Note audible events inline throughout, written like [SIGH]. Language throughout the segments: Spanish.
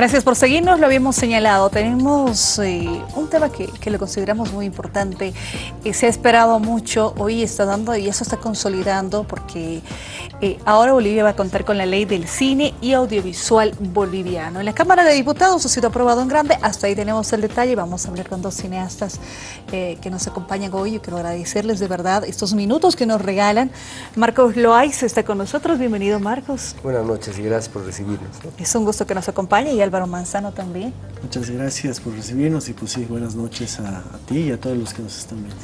Gracias por seguirnos, lo habíamos señalado. Tenemos eh, un tema que, que, lo consideramos muy importante. Eh, se ha esperado mucho, hoy está dando y eso está consolidando porque eh, ahora Bolivia va a contar con la ley del cine y audiovisual boliviano. En la Cámara de Diputados ha sido aprobado en grande, hasta ahí tenemos el detalle. Vamos a hablar con dos cineastas que nos acompañan hoy. Yo quiero agradecerles de verdad estos minutos que nos regalan. Marcos Loaiz está con nosotros. Bienvenido, Marcos. Buenas noches y gracias por recibirnos. Es un gusto que nos acompañe y Álvaro Manzano también. Muchas gracias por recibirnos y pues sí, buenas noches a, a, ti y a todos los que nos están viendo.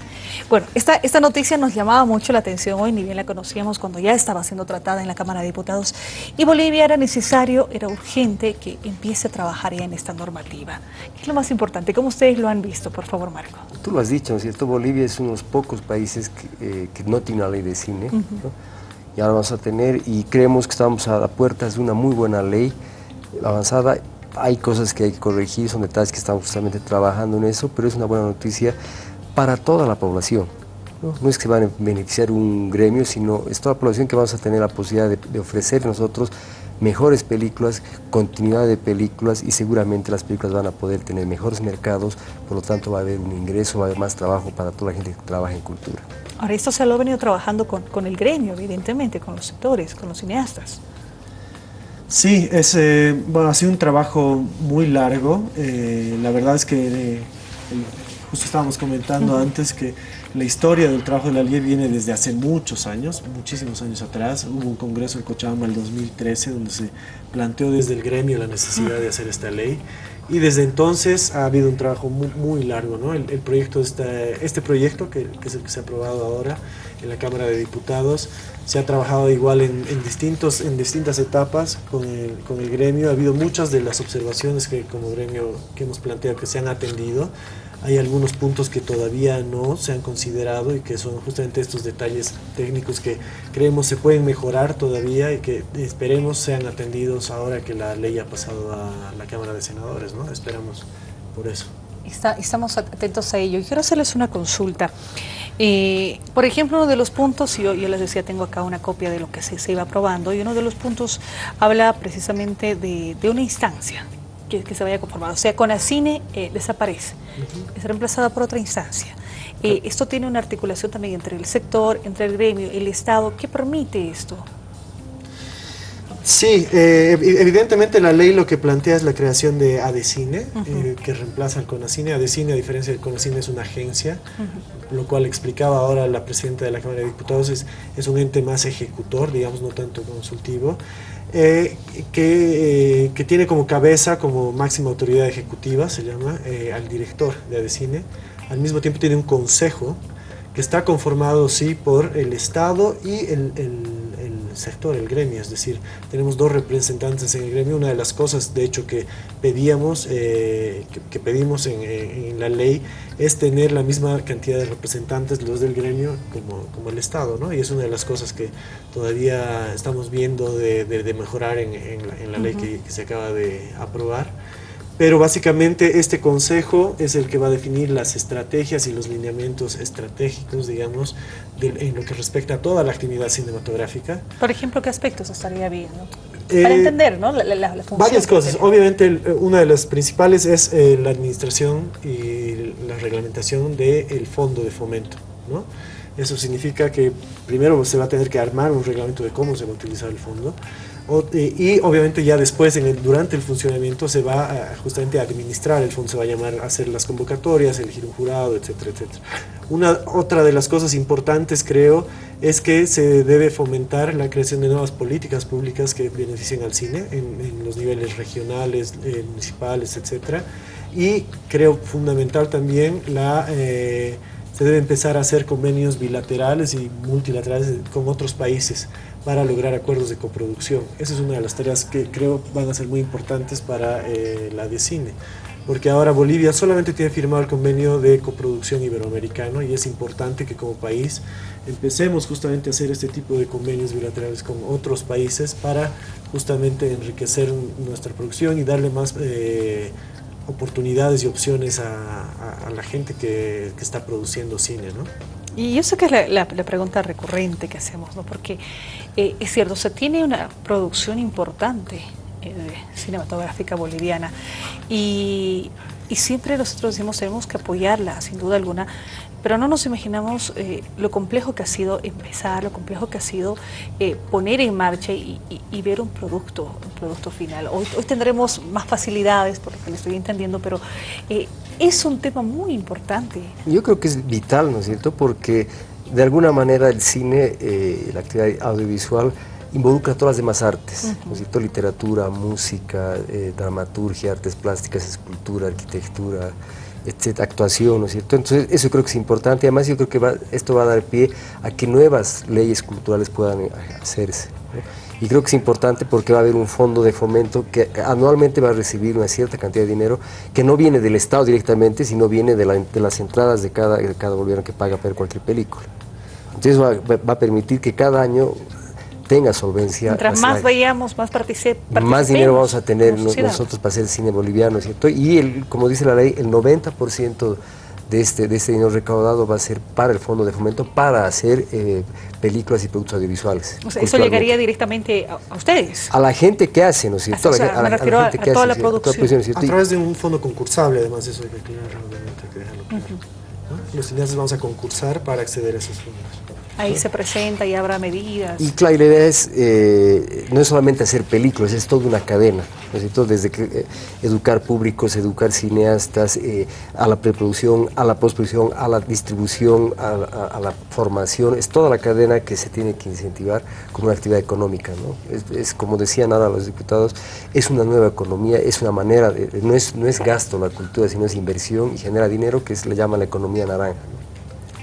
Bueno, esta, esta noticia nos llamaba mucho la atención hoy, ni bien la conocíamos cuando ya estaba siendo tratada en la Cámara de Diputados y Bolivia era necesario, era urgente que empiece a trabajar ya en esta normativa. ¿Qué es lo más importante? ¿Cómo ustedes lo han visto? Por favor, Marco. Tú lo has dicho, ¿no es cierto? Bolivia es uno de los pocos países que, eh, que no tiene una ley de cine, uh -huh. ¿no? y ahora vamos a tener y creemos que estamos a la puerta de una muy buena ley avanzada hay cosas que hay que corregir, son detalles que estamos justamente trabajando en eso, pero es una buena noticia para toda la población. No, no es que van a beneficiar un gremio, sino es toda la población que vamos a tener la posibilidad de, de ofrecer nosotros mejores películas, continuidad de películas y seguramente las películas van a poder tener mejores mercados, por lo tanto va a haber un ingreso, va a haber más trabajo para toda la gente que trabaja en cultura. Ahora esto se lo ha venido trabajando con, con el gremio, evidentemente, con los sectores, con los cineastas. Sí, es, eh, bueno, ha sido un trabajo muy largo. Eh, la verdad es que eh, justo estábamos comentando uh -huh. antes que la historia del trabajo de la ley viene desde hace muchos años, muchísimos años atrás. Hubo un congreso en Cochabamba el 2013 donde se planteó desde el gremio la necesidad de hacer esta ley. Y desde entonces ha habido un trabajo muy, muy largo, ¿no? El, el proyecto, este, proyecto, que, que, es el que se ha aprobado ahora en la Cámara de Diputados, se ha trabajado igual en, en, distintos, en distintas etapas con el, con el gremio. Ha habido muchas de las observaciones que como gremio que hemos planteado que se han atendido. Hay algunos puntos que todavía no se han considerado y que son justamente estos detalles técnicos que creemos se pueden mejorar todavía y que esperemos sean atendidos ahora que la ley ha pasado a la Cámara de Senadores, ¿no? Esperamos por eso. Está, estamos atentos a ello. Quiero hacerles una consulta. Eh, por ejemplo, uno de los puntos, yo, yo les decía, tengo acá una copia de lo que se, iba aprobando, y uno de los puntos habla precisamente de una instancia que, que, se vaya conformando. O sea, Conacine eh, desaparece, uh -huh. es reemplazada por otra instancia. Eh, esto tiene una articulación también entre el sector, entre el gremio, el Estado. ¿Qué permite esto? Sí, eh, evidentemente la ley lo que plantea es la creación de ADECINE, uh -huh. eh, que reemplaza al CONACINE. ADECINE, a diferencia del CONACINE, es una agencia, uh -huh. lo cual explicaba ahora la presidenta de la Cámara de Diputados, es, es un ente más ejecutor, digamos, no tanto consultivo, eh, que, eh, que, tiene como cabeza, como máxima autoridad ejecutiva, se llama, eh, al director de ADECINE. Al mismo tiempo tiene un consejo que está conformado, sí, por el Estado y el, el sector, el gremio, es decir, tenemos dos representantes en el gremio. Una de las cosas, de hecho, que pedíamos, eh, que, que, pedimos en, en, la ley es tener la misma cantidad de representantes, los del gremio, como, como el Estado, ¿no? Y es una de las cosas que todavía estamos viendo de, de, de mejorar en, en, la, en la ley uh -huh. que, que se acaba de aprobar pero básicamente este consejo es el que va a definir las estrategias y los lineamientos estratégicos, digamos, de, en lo que respecta a toda la actividad cinematográfica. Por ejemplo, ¿qué aspectos estaría bien? ¿no? Para eh, entender, ¿no? La, la, la función varias cosas. Obviamente, el, una de las principales es eh, la administración y la reglamentación del de fondo de fomento, ¿no? Eso significa que primero se va a tener que armar un reglamento de cómo se va a utilizar el fondo y obviamente ya después, en el, durante el funcionamiento, se va a, justamente a administrar el fondo, se va a llamar a hacer las convocatorias, elegir un jurado, etcétera, etcétera. Una, otra de las cosas importantes, creo, es que se debe fomentar la creación de nuevas políticas públicas que beneficien al cine en, en los niveles regionales, eh, municipales, etcétera. Y creo fundamental también la... Eh, se debe empezar a hacer convenios bilaterales y multilaterales con otros países para lograr acuerdos de coproducción. Esa es una de las tareas que creo van a ser muy importantes para eh, la de cine, porque ahora Bolivia solamente tiene firmado el convenio de coproducción iberoamericano y es importante que como país empecemos justamente a hacer este tipo de convenios bilaterales con otros países para justamente enriquecer nuestra producción y darle más... Eh, oportunidades y opciones a, la gente que, está produciendo cine, ¿no? Y sé que es la, la, pregunta recurrente que hacemos, ¿no? Porque eh, es cierto, se tiene una producción importante cinematográfica boliviana. Y, y, siempre nosotros decimos, tenemos que apoyarla, sin duda alguna, pero no nos imaginamos eh, lo complejo que ha sido empezar, lo complejo que ha sido eh, poner en marcha y, ver un producto, un producto final. Hoy, hoy, tendremos más facilidades, por lo que le estoy entendiendo, pero eh, es un tema muy importante. Yo creo que es vital, ¿no es cierto?, porque de alguna manera el cine, la actividad audiovisual, involucra todas las demás artes, ¿no es cierto? literatura, música, dramaturgia, artes plásticas, escultura, arquitectura, etcétera, actuación, ¿no es cierto? Entonces, eso creo que es importante. Además, yo creo que esto va a dar pie a que nuevas leyes culturales puedan eh, hacerse. Y creo que es importante porque va a haber un fondo de fomento que anualmente va a recibir una cierta cantidad de dinero que no viene del Estado directamente, sino viene de, las entradas de cada, de cada gobierno que paga para cualquier película. Entonces va, va a permitir que cada año tenga solvencia. Mientras más veíamos, más participemos. Más dinero vamos a tener nosotros para hacer el cine boliviano, ¿cierto? Y el, como dice la ley, el 90% de este, de este dinero recaudado va a ser para el Fondo de Fomento para hacer eh, películas y productos audiovisuales. O sea, eso llegaría directamente a, ustedes. A la gente que hace, ¿no es cierto? a, la, a, gente que toda hace, la producción. a través de un fondo concursable, además, eso hay que aclarar, obviamente, que dejarlo claro. Los cineastas vamos a concursar para acceder a esos fondos. Ahí se presenta y habrá medidas. Y claro, la idea es, eh, no es solamente hacer películas, es toda una cadena, ¿no Desde que, eh, educar públicos, educar cineastas, eh, a la preproducción, a la postproducción, a la distribución, a, la formación, es toda la cadena que se tiene que incentivar como una actividad económica, ¿no? Es, como decían ahora los diputados, es una nueva economía, es una manera, de, no, es, no es gasto la cultura, sino es inversión y genera dinero que se le llama la economía naranja.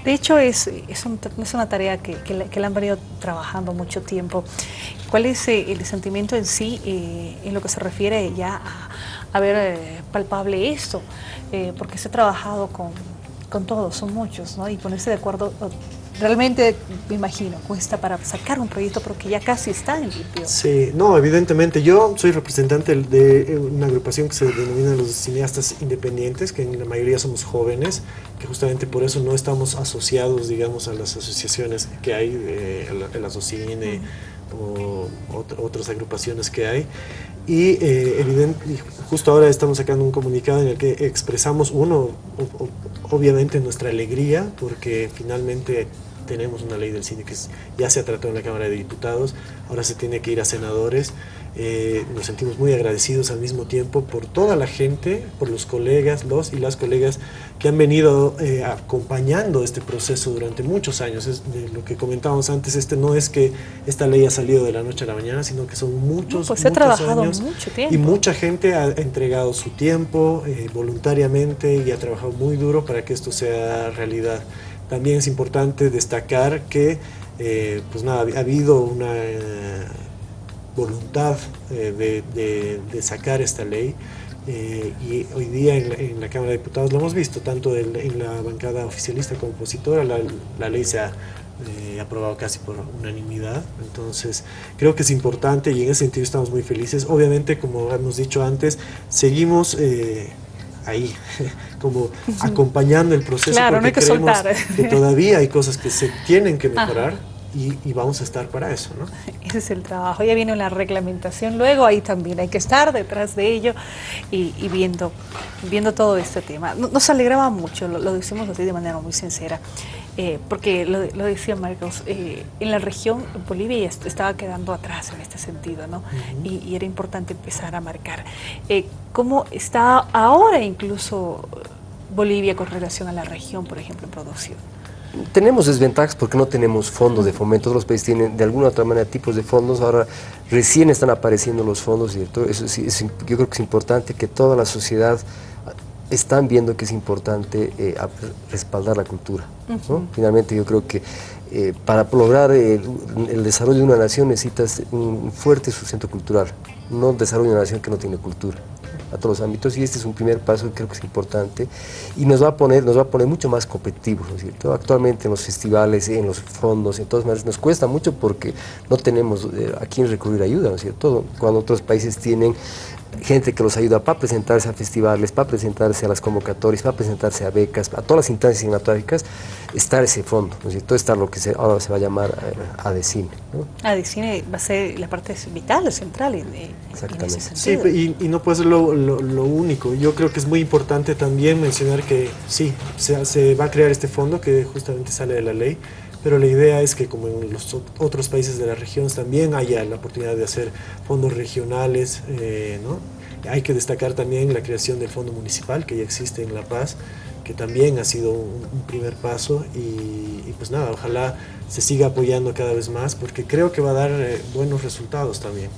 De hecho, es, es, una tarea que, que, le, han venido trabajando mucho tiempo. ¿Cuál es eh, el sentimiento en sí eh, en lo que se refiere ya a, ver eh, palpable esto? porque se ha trabajado con, con todos, son muchos, ¿no? Y ponerse de acuerdo realmente, me imagino, cuesta para sacar un proyecto porque ya casi está en limpio. Sí, no, evidentemente. Yo soy representante de una agrupación que se denomina los cineastas independientes, que en la mayoría somos jóvenes, justamente por eso no estamos asociados, digamos, a las asociaciones que hay, el ASOCINE o otras agrupaciones que hay. Y eh, evidente, justo ahora estamos sacando un comunicado en el que expresamos, uno, obviamente nuestra alegría, porque finalmente tenemos una ley del cine que ya se ha tratado en la Cámara de Diputados, ahora se tiene que ir a senadores. Eh, nos sentimos muy agradecidos al mismo tiempo por toda la gente, por los colegas, los y las colegas que han venido eh, acompañando este proceso durante muchos años. Es de lo que comentábamos antes, este no es que esta ley ha salido de la noche a la mañana, sino que son muchos, pues muchos trabajado años mucho tiempo. y mucha gente ha entregado su tiempo eh, voluntariamente y ha trabajado muy duro para que esto sea realidad. También es importante destacar que eh, pues nada, ha habido una voluntad eh, de, sacar esta ley y hoy día en la, Cámara de Diputados lo hemos visto, tanto en la bancada oficialista como opositora, la, ley se ha aprobado casi por unanimidad, entonces creo que es importante y en ese sentido estamos muy felices. Obviamente, como hemos dicho antes, seguimos ahí, [LAUGHS] como acompañando el proceso claro, porque no hay que creemos soltar. que todavía hay cosas que se tienen que mejorar y, vamos a estar para eso. ¿no? [LAUGHS] Ese es el trabajo. Ya viene la reglamentación luego, ahí también hay que estar detrás de ello y, viendo, viendo todo este tema. Nos alegraba mucho, lo, decimos así de manera muy sincera, eh, porque lo, decía Marcos, eh, en la región Bolivia estaba quedando atrás en este sentido, ¿no? y, era importante empezar a marcar. Eh, ¿Cómo está ahora incluso Bolivia con relación a la región, por ejemplo, en producción? Tenemos desventajas porque no tenemos fondos de fomento. Todos los países tienen de alguna u otra manera tipos de fondos. Ahora recién están apareciendo los fondos, ¿cierto? Eso yo creo que es importante que toda la sociedad están viendo que es importante eh, respaldar la cultura. Finalmente yo creo que eh, para lograr el, el, desarrollo de una nación necesitas un fuerte sustento cultural, no desarrollo de una nación que no tiene cultura a todos los ámbitos y este es un primer paso que creo que es importante y nos va a poner, nos va a poner mucho más competitivos, ¿no es cierto? Actualmente en los festivales, en los fondos, en todas maneras nos cuesta mucho porque no tenemos eh, a quién recurrir ayuda, ¿no es cierto? Cuando otros países tienen gente que los ayuda para presentarse a festivales, para presentarse a las convocatorias, para presentarse a becas, a todas las instancias cinematográficas, está ese fondo, ¿no es cierto? Está lo que se, ahora se va a llamar eh, ADECINE. ¿no? ADECINE va a ser la parte vital, central en, en Exactamente. ese Sí, sentido. y, y no puede ser lo, lo- lo único. Yo creo que es muy importante también mencionar que sí, se, se va a crear este fondo que justamente sale de la ley, pero la idea es que como en los ot- otros países de la región también haya la oportunidad de hacer fondos regionales, eh, ¿no? Hay que destacar también la creación del fondo municipal que ya existe en La Paz, que también ha sido un, un primer paso y, y pues nada, ojalá se siga apoyando cada vez más porque creo que va a dar eh, buenos resultados también.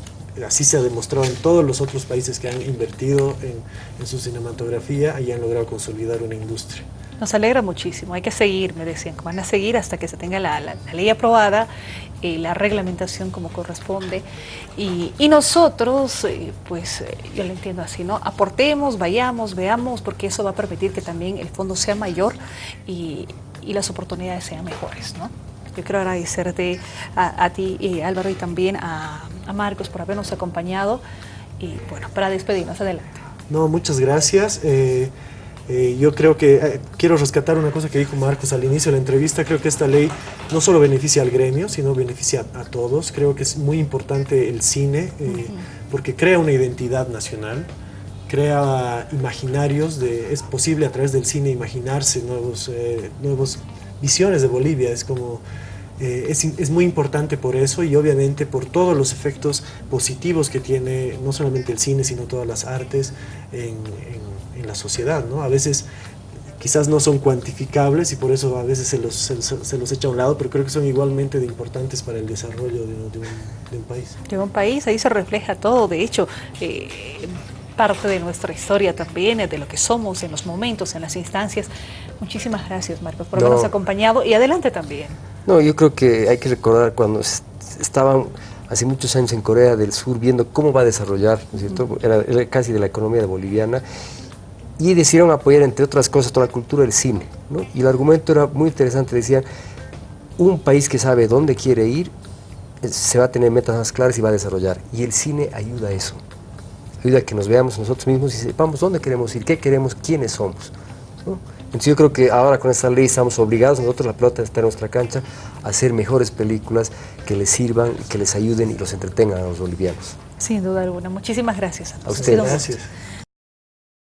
Así se ha demostrado en todos los otros países que han invertido en, en su cinematografía y han logrado consolidar una industria. Nos alegra muchísimo, hay que seguir, me decían, que van a seguir hasta que se tenga la, ley aprobada, eh, la reglamentación como corresponde. Y, nosotros, eh, pues eh, yo lo entiendo así, ¿no? Aportemos, vayamos, veamos, porque eso va a permitir que también el fondo sea mayor y, y las oportunidades sean mejores, ¿no? Yo quiero agradecerte a, a ti, eh, Álvaro, y también a, a Marcos por habernos acompañado. Y bueno, para despedirnos, adelante. No, muchas gracias. Eh, yo creo que eh, quiero rescatar una cosa que dijo Marcos al inicio de la entrevista. Creo que esta ley no solo beneficia al gremio, sino beneficia a, todos. Creo que es muy importante el cine eh, porque crea una identidad nacional, crea imaginarios. De, es posible a través del cine imaginarse nuevos, eh, nuevos visiones de Bolivia. Es como eh, es, es muy importante por eso y obviamente por todos los efectos positivos que tiene no solamente el cine, sino todas las artes en, en- en la sociedad. ¿no? A veces quizás no son cuantificables y por eso a veces se los, se, los- se los echa a un lado, pero creo que son igualmente de importantes para el desarrollo de, de un, de un país. de un país, ahí se refleja todo, de hecho, eh, parte de nuestra historia también, de lo que somos en los momentos, en las instancias. Muchísimas gracias, Marcos, por No. habernos acompañado y adelante también. No, yo creo que hay que recordar cuando es- estaban hace muchos años en Corea del Sur viendo cómo va a desarrollar, ¿no es cierto? Era, era casi de la economía boliviana y decidieron apoyar, entre otras cosas, toda la cultura del cine. ¿no? Y el argumento era muy interesante, decían, un país que sabe dónde quiere ir, eh, se va a tener metas más claras y va a desarrollar. Y el cine ayuda a eso, ayuda a que nos veamos nosotros mismos y sepamos dónde queremos ir, qué queremos, quiénes somos. ¿no? Entonces yo creo que ahora con esta ley estamos obligados, nosotros la pelota está en nuestra cancha, a hacer mejores películas que les sirvan, que les ayuden y los entretengan a los bolivianos. Sin duda alguna. Muchísimas gracias a todos. Ha ustedes. Gracias.